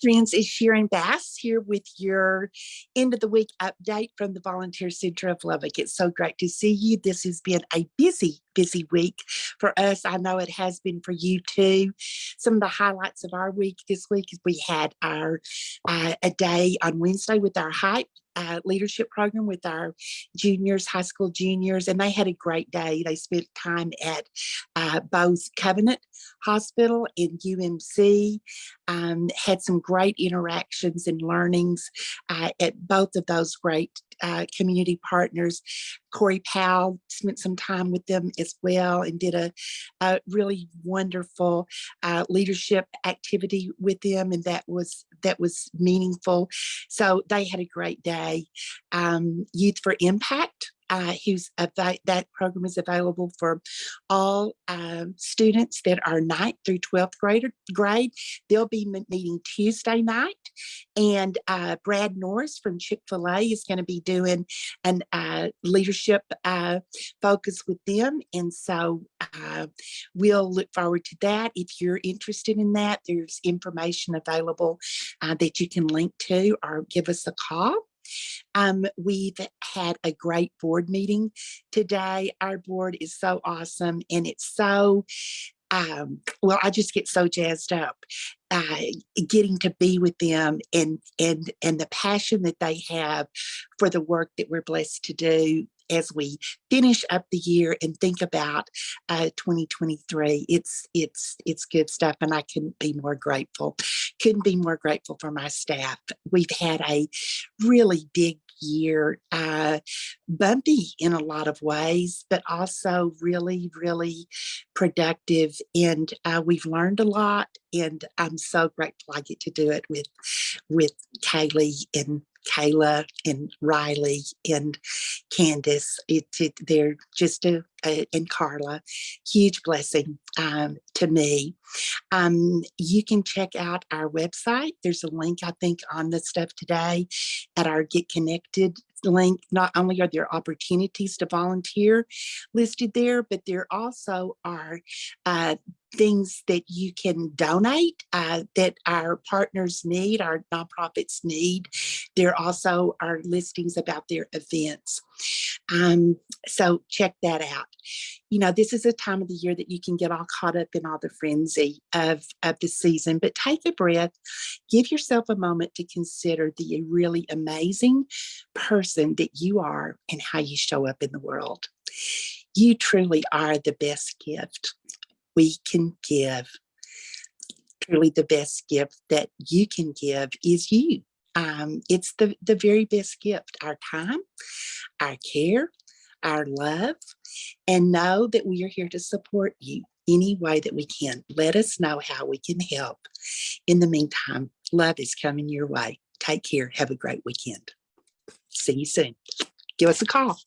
friends, it's Sharon Bass here with your end of the week update from the Volunteer Center of Lubbock. It's so great to see you. This has been a busy, busy week for us. I know it has been for you too. Some of the highlights of our week this week is we had our uh, a day on Wednesday with our hype uh, leadership program with our juniors, high school juniors, and they had a great day. They spent time at uh, both Covenant Hospital and UMC, um, had some great interactions and learnings uh, at both of those great uh, community partners. Corey Powell spent some time with them as well and did a, a really wonderful uh, leadership activity with them, and that was that was meaningful. So they had a great day. Um, Youth for Impact uh, who's that program is available for all um, students that are 9th through 12th grade. grade. They'll be meeting Tuesday night and uh, Brad Norris from Chick-fil-A is going to be doing an uh, leadership uh, focus with them. And so uh, we'll look forward to that. If you're interested in that, there's information available uh, that you can link to or give us a call. Um, we've had a great board meeting today. Our board is so awesome and it's so um, well, I just get so jazzed up uh, getting to be with them and and and the passion that they have for the work that we're blessed to do as we finish up the year and think about uh, 2023. It's it's it's good stuff, and I couldn't be more grateful couldn't be more grateful for my staff. We've had a really big year, uh, bumpy in a lot of ways, but also really, really productive. And uh, we've learned a lot and I'm so grateful I get to do it with, with Kaylee and Kayla and Riley and Candace. It, it, they're just a, a, and Carla, huge blessing um, to me. Um, you can check out our website. There's a link, I think, on the stuff today at our Get Connected link. Not only are there opportunities to volunteer listed there, but there also are uh, things that you can donate uh, that our partners need, our nonprofits need. There also are listings about their events. Um, so check that out. You know, this is a time of the year that you can get all caught up in all the frenzy of, of the season, but take a breath, give yourself a moment to consider the really amazing person that you are and how you show up in the world. You truly are the best gift we can give. Truly the best gift that you can give is you. Um, it's the, the very best gift, our time, our care, our love, and know that we are here to support you any way that we can. Let us know how we can help. In the meantime, love is coming your way. Take care. Have a great weekend. See you soon. Give us a call.